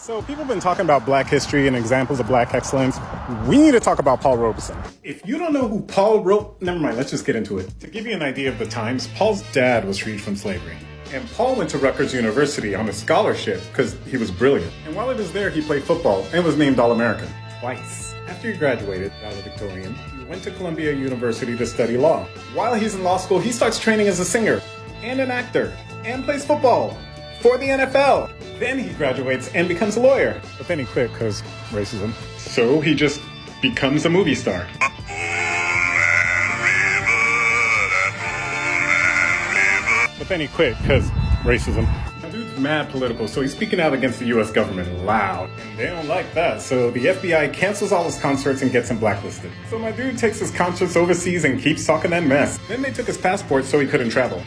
So people have been talking about black history and examples of black excellence. We need to talk about Paul Robeson. If you don't know who Paul Ro- never mind, let's just get into it. To give you an idea of the times, Paul's dad was freed from slavery. And Paul went to Rutgers University on a scholarship because he was brilliant. And while he was there, he played football and was named All-American twice. After he graduated, valedictorian, he went to Columbia University to study law. While he's in law school, he starts training as a singer and an actor and plays football for the NFL. Then he graduates and becomes a lawyer. But then he quit because racism. So he just becomes a movie star. But then he quit because racism. Now, dude's mad political, so he's speaking out against the US government loud. And they don't like that, so the FBI cancels all his concerts and gets him blacklisted. So my dude takes his concerts overseas and keeps talking that mess. Then they took his passport so he couldn't travel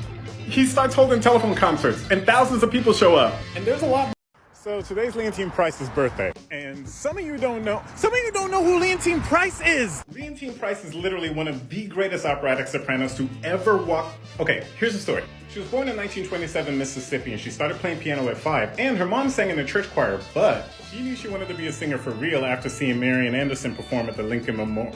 he starts holding telephone concerts and thousands of people show up. And there's a lot. So today's Leontyne Price's birthday. And some of you don't know, some of you don't know who Leontyne Price is. Leontyne Price is literally one of the greatest operatic sopranos to ever walk. Okay, here's the story. She was born in 1927 Mississippi and she started playing piano at five. And her mom sang in the church choir, but she knew she wanted to be a singer for real after seeing Marian Anderson perform at the Lincoln Memorial.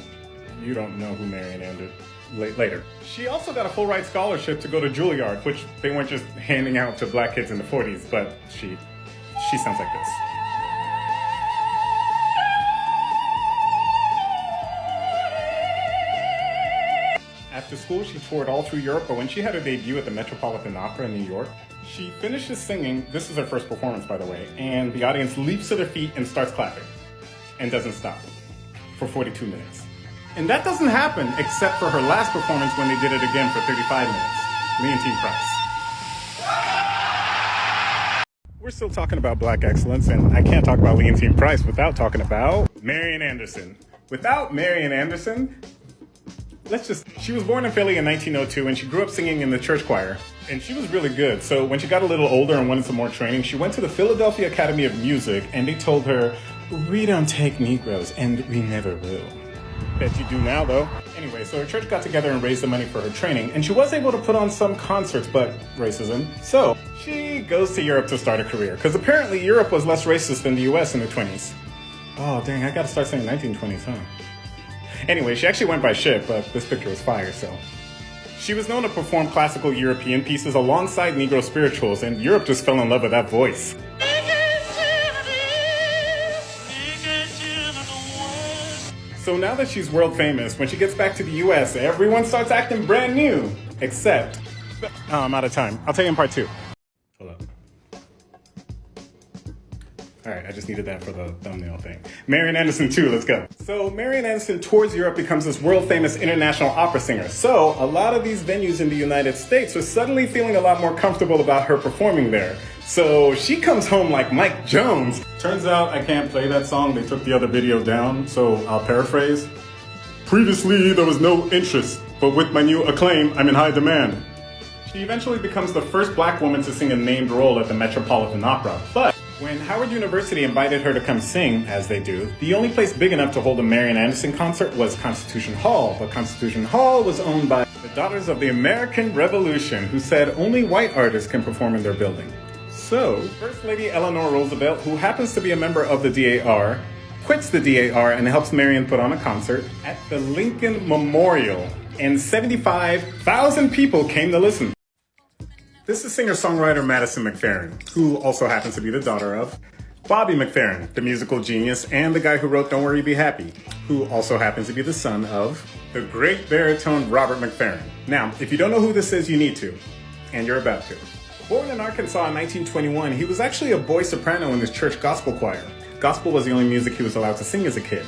You don't know who Marian Anderson later. She also got a full ride scholarship to go to Juilliard, which they weren't just handing out to black kids in the 40s, but she, she sounds like this. After school, she toured all through Europe, but when she had her debut at the Metropolitan Opera in New York, she finishes singing, this is her first performance by the way, and the audience leaps to their feet and starts clapping, and doesn't stop, for 42 minutes. And that doesn't happen except for her last performance when they did it again for 35 minutes. Leontyne Price. We're still talking about black excellence, and I can't talk about Leontyne Price without talking about Marian Anderson. Without Marian Anderson, let's just, she was born in Philly in 1902 and she grew up singing in the church choir. And she was really good. So when she got a little older and wanted some more training, she went to the Philadelphia Academy of Music and they told her, we don't take Negroes and we never will. Bet you do now, though. Anyway, so her church got together and raised the money for her training, and she was able to put on some concerts, but racism. So she goes to Europe to start a career, because apparently Europe was less racist than the US in the 20s. Oh, dang, I gotta start saying 1920s, huh? Anyway, she actually went by ship, but this picture was fire, so. She was known to perform classical European pieces alongside Negro spirituals, and Europe just fell in love with that voice. So now that she's world famous, when she gets back to the US, everyone starts acting brand new. Except, oh, I'm out of time. I'll tell you in part two. Hold up. All right, I just needed that for the thumbnail thing. Marian Anderson too, let's go. So Marian Anderson tours Europe, becomes this world famous international opera singer. So a lot of these venues in the United States are suddenly feeling a lot more comfortable about her performing there. So she comes home like Mike Jones. Turns out I can't play that song. They took the other video down, so I'll paraphrase. Previously, there was no interest, but with my new acclaim, I'm in high demand. She eventually becomes the first black woman to sing a named role at the Metropolitan Opera. But when Howard University invited her to come sing, as they do, the only place big enough to hold a Marian Anderson concert was Constitution Hall. But Constitution Hall was owned by the Daughters of the American Revolution, who said only white artists can perform in their building. So, First Lady Eleanor Roosevelt, who happens to be a member of the DAR, quits the DAR and helps Marian put on a concert at the Lincoln Memorial, and 75,000 people came to listen. This is singer-songwriter Madison McFerrin, who also happens to be the daughter of Bobby McFerrin, the musical genius, and the guy who wrote Don't Worry Be Happy, who also happens to be the son of the great baritone Robert McFerrin. Now, if you don't know who this is, you need to, and you're about to. Born in Arkansas in 1921, he was actually a boy soprano in his church gospel choir. Gospel was the only music he was allowed to sing as a kid.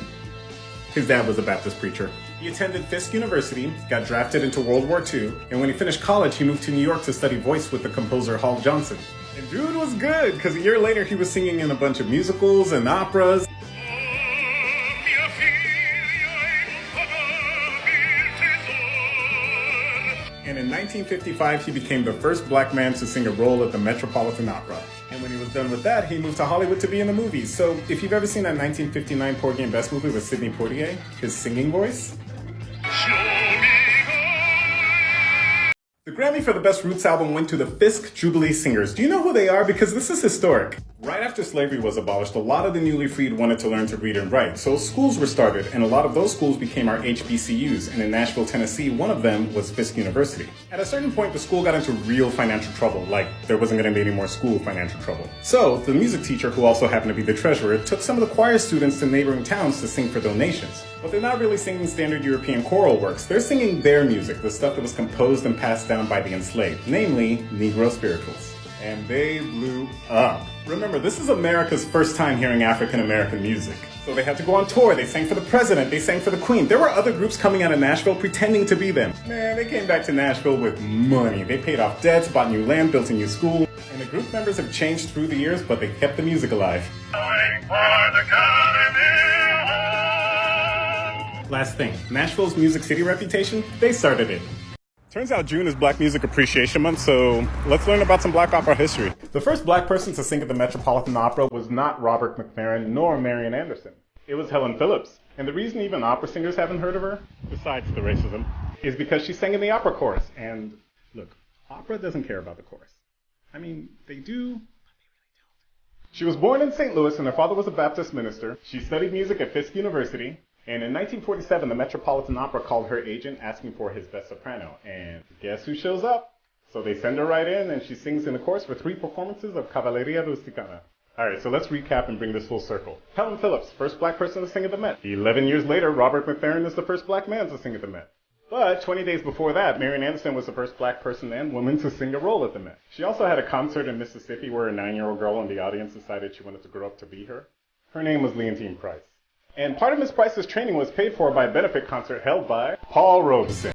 His dad was a Baptist preacher. He attended Fisk University, got drafted into World War II, and when he finished college, he moved to New York to study voice with the composer Hall Johnson. And dude was good, because a year later he was singing in a bunch of musicals and operas. And in 1955 he became the first black man to sing a role at the Metropolitan Opera. And when he was done with that, he moved to Hollywood to be in the movies. So if you've ever seen that 1959 Porgy and Bess movie with Sidney Poitier, his singing voice, The Grammy for the Best Roots album went to the Fisk Jubilee Singers. Do you know who they are? Because this is historic. Right after slavery was abolished, a lot of the newly freed wanted to learn to read and write, so schools were started, and a lot of those schools became our HBCUs, and in Nashville, Tennessee, one of them was Fisk University. At a certain point, the school got into real financial trouble, like there wasn't going to be any more school financial trouble. So, the music teacher, who also happened to be the treasurer, took some of the choir students to neighboring towns to sing for donations. But they're not really singing standard European choral works, they're singing their music, the stuff that was composed and passed down by the enslaved, namely Negro spirituals and they blew up. Remember, this is America's first time hearing African American music. So they had to go on tour, they sang for the president, they sang for the queen. There were other groups coming out of Nashville pretending to be them. Man, they came back to Nashville with money. They paid off debts, bought new land, built a new school. And the group members have changed through the years, but they kept the music alive. Last thing, Nashville's Music City reputation, they started it. Turns out June is Black Music Appreciation Month, so let's learn about some black opera history. The first black person to sing at the Metropolitan Opera was not Robert McFerrin nor Marian Anderson. It was Helen Phillips. And the reason even opera singers haven't heard of her, besides the racism, is because she sang in the opera chorus. And look, opera doesn't care about the chorus. I mean, they do, but they really don't. she was born in St. Louis and her father was a Baptist minister. She studied music at Fisk University. And in 1947, the Metropolitan Opera called her agent asking for his best soprano. And guess who shows up? So they send her right in, and she sings in the chorus for three performances of Cavalleria Rusticana. Alright, so let's recap and bring this full circle. Helen Phillips, first black person to sing at the Met. Eleven years later, Robert McFerrin is the first black man to sing at the Met. But 20 days before that, Marian Anderson was the first black person and woman to sing a role at the Met. She also had a concert in Mississippi where a nine-year-old girl in the audience decided she wanted to grow up to be her. Her name was Leontyne Price. And part of Miss Price's training was paid for by a benefit concert held by Paul Robeson.